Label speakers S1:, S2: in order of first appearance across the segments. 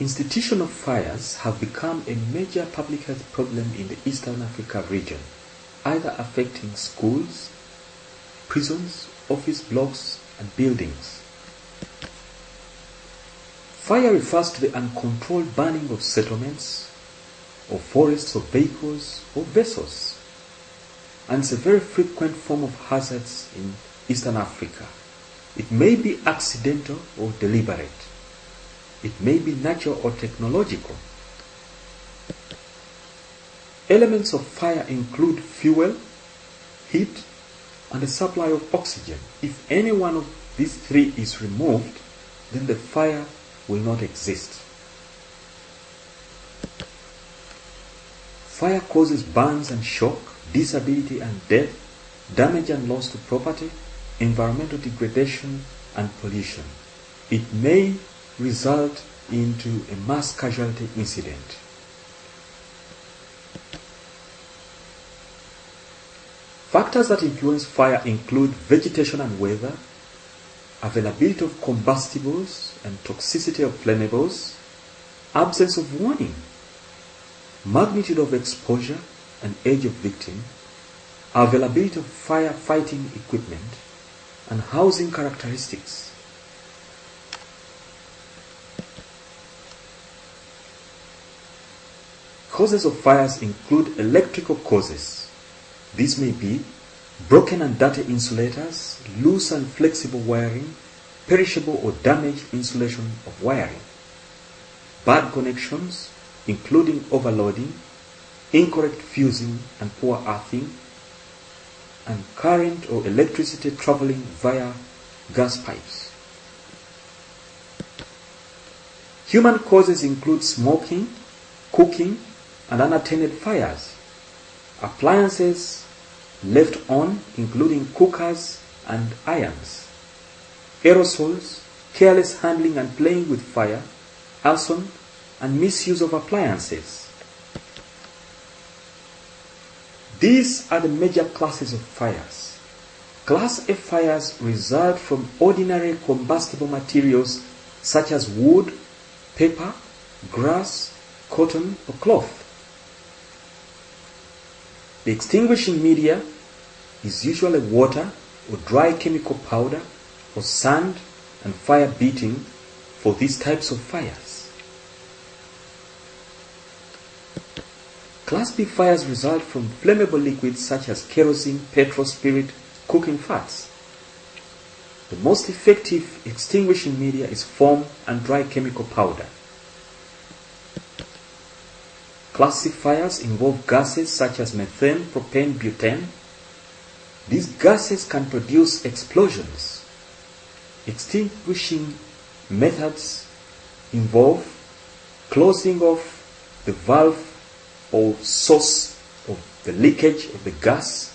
S1: Institutional fires have become a major public health problem in the Eastern Africa region, either affecting schools, prisons, office blocks, and buildings. Fire refers to the uncontrolled burning of settlements, or forests, or vehicles, or vessels, and is a very frequent form of hazards in Eastern Africa. It may be accidental or deliberate. It may be natural or technological. Elements of fire include fuel, heat, and the supply of oxygen. If any one of these three is removed, then the fire will not exist. Fire causes burns and shock, disability and death, damage and loss to property, environmental degradation and pollution. It may result into a mass casualty incident. Factors that influence fire include vegetation and weather, availability of combustibles and toxicity of flammables, absence of warning, magnitude of exposure and age of victim, availability of firefighting equipment, and housing characteristics. Causes of fires include electrical causes. These may be broken and dirty insulators, loose and flexible wiring, perishable or damaged insulation of wiring, bad connections, including overloading, incorrect fusing and poor earthing, and current or electricity traveling via gas pipes. Human causes include smoking, cooking, and unattended fires, appliances left on, including cookers and irons, aerosols, careless handling and playing with fire, arson, and misuse of appliances. These are the major classes of fires. Class A fires result from ordinary combustible materials such as wood, paper, grass, cotton, or cloth. The extinguishing media is usually water or dry chemical powder or sand and fire beating for these types of fires. Class B fires result from flammable liquids such as kerosene, petrol, spirit, cooking fats. The most effective extinguishing media is foam and dry chemical powder. Class C fires involve gases such as methane, propane, butane. These gases can produce explosions. Extinguishing methods involve closing off the valve or source of the leakage of the gas,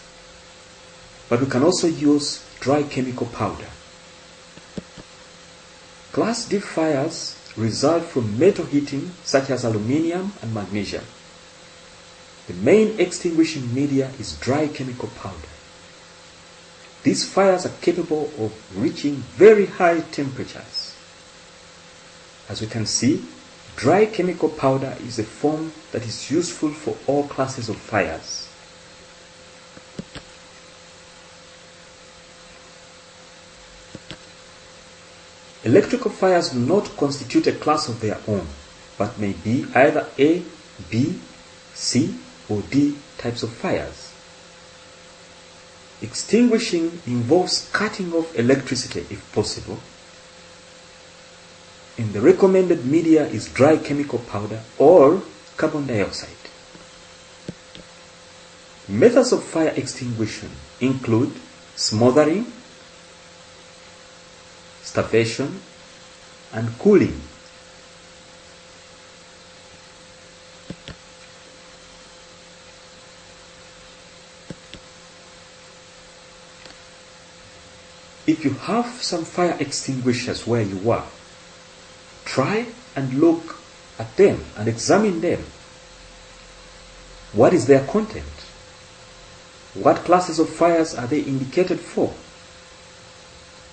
S1: but we can also use dry chemical powder. Class D fires result from metal heating such as aluminium and magnesium. The main extinguishing media is dry chemical powder. These fires are capable of reaching very high temperatures. As we can see, Dry chemical powder is a form that is useful for all classes of fires. Electrical fires do not constitute a class of their own, but may be either A, B, C, or D types of fires. Extinguishing involves cutting off electricity if possible And the recommended media is dry chemical powder or carbon dioxide. Methods of fire extinguishing include smothering, starvation, and cooling. If you have some fire extinguishers where you are, Try and look at them and examine them. What is their content? What classes of fires are they indicated for?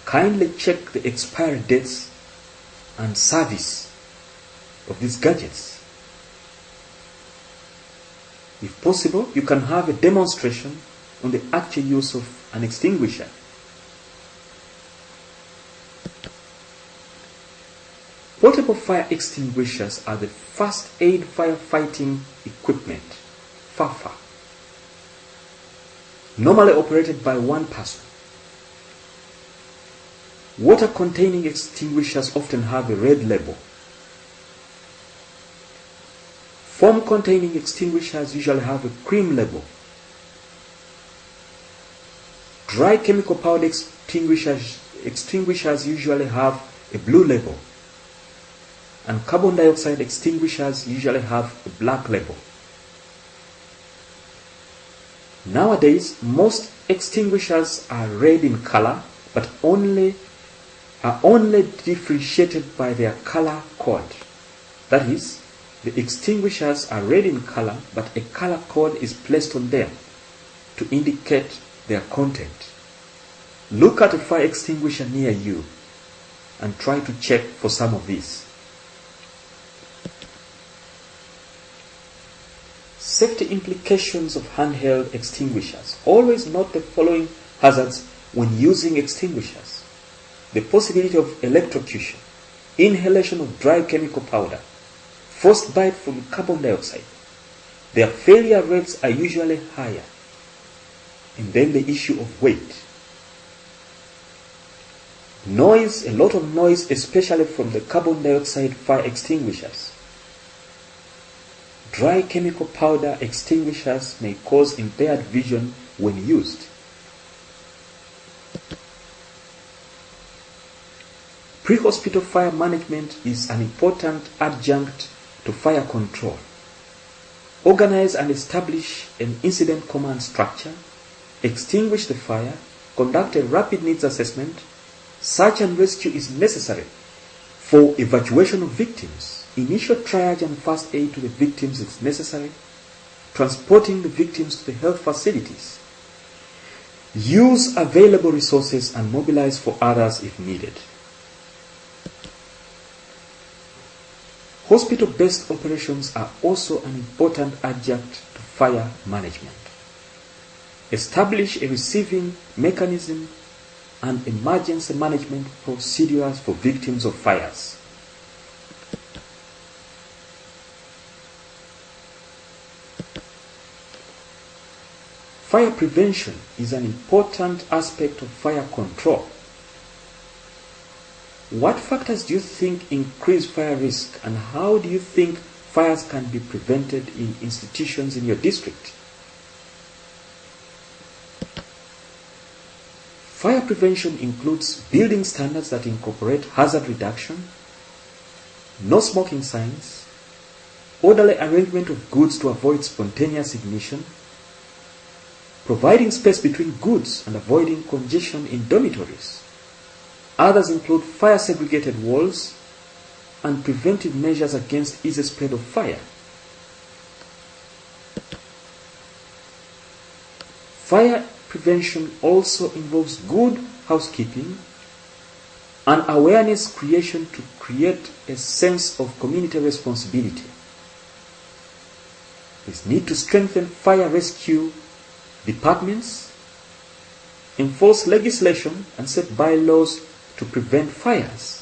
S1: Kindly check the expiry dates and service of these gadgets. If possible, you can have a demonstration on the actual use of an extinguisher. Portable fire extinguishers are the first aid firefighting equipment, FAFA, normally operated by one person. Water containing extinguishers often have a red label. Foam containing extinguishers usually have a cream label. Dry chemical powder extinguishers, extinguishers usually have a blue label. And carbon dioxide extinguishers usually have a black label. Nowadays, most extinguishers are red in color, but only are only differentiated by their color code. That is, the extinguishers are red in color, but a color code is placed on them to indicate their content. Look at a fire extinguisher near you and try to check for some of these. Safety implications of handheld extinguishers. Always note the following hazards when using extinguishers. The possibility of electrocution, inhalation of dry chemical powder, frostbite from carbon dioxide. Their failure rates are usually higher. And then the issue of weight. Noise, a lot of noise, especially from the carbon dioxide fire extinguishers. Dry chemical powder extinguishers may cause impaired vision when used. Pre-hospital fire management is an important adjunct to fire control. Organize and establish an incident command structure, extinguish the fire, conduct a rapid needs assessment, search and rescue is necessary for evacuation of victims. Initial triage and first aid to the victims is necessary, transporting the victims to the health facilities. Use available resources and mobilize for others if needed. Hospital-based operations are also an important adjunct to fire management. Establish a receiving mechanism and emergency management procedures for victims of fires. Fire prevention is an important aspect of fire control. What factors do you think increase fire risk and how do you think fires can be prevented in institutions in your district? Fire prevention includes building standards that incorporate hazard reduction, no smoking signs, orderly arrangement of goods to avoid spontaneous ignition, providing space between goods and avoiding congestion in dormitories. Others include fire segregated walls and preventive measures against easy spread of fire. Fire prevention also involves good housekeeping and awareness creation to create a sense of community responsibility. There's need to strengthen fire rescue departments, enforce legislation and set bylaws to prevent fires.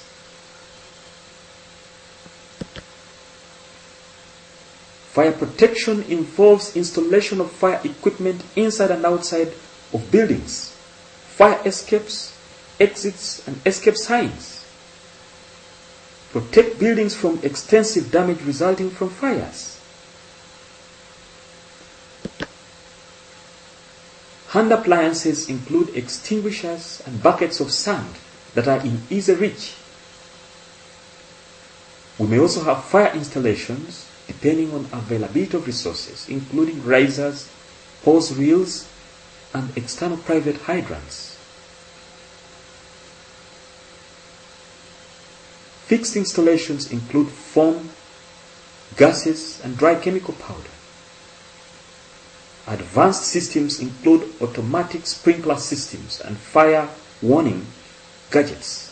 S1: Fire protection involves installation of fire equipment inside and outside of buildings, fire escapes, exits, and escape signs. Protect buildings from extensive damage resulting from fires. Hand appliances include extinguishers and buckets of sand that are in easy reach. We may also have fire installations depending on availability of resources, including risers, hose reels, and external private hydrants. Fixed installations include foam, gases, and dry chemical powder. Advanced systems include automatic sprinkler systems and fire warning gadgets.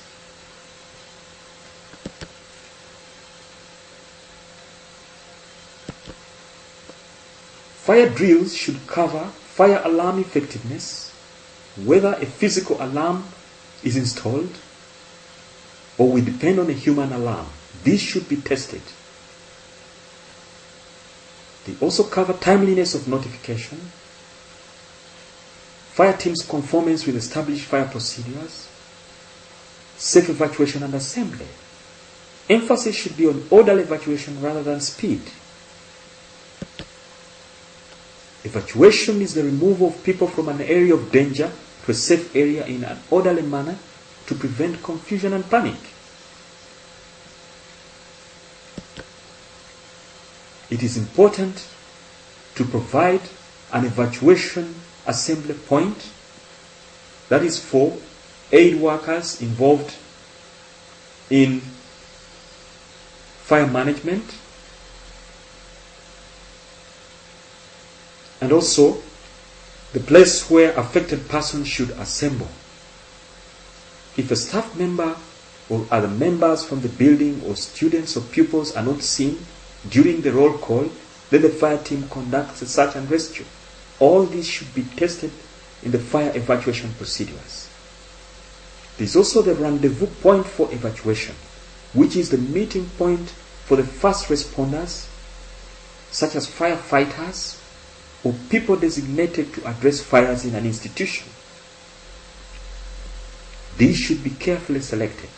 S1: Fire drills should cover fire alarm effectiveness, whether a physical alarm is installed or we depend on a human alarm. This should be tested. They also cover timeliness of notification, fire team's conformance with established fire procedures, safe evacuation and assembly. Emphasis should be on orderly evacuation rather than speed. Evacuation is the removal of people from an area of danger to a safe area in an orderly manner to prevent confusion and panic. It is important to provide an evacuation assembly point that is for aid workers involved in fire management and also the place where affected persons should assemble. If a staff member or other members from the building or students or pupils are not seen during the roll call, then the fire team conducts a search and rescue. All these should be tested in the fire evacuation procedures. There is also the rendezvous point for evacuation, which is the meeting point for the first responders, such as firefighters or people designated to address fires in an institution. These should be carefully selected.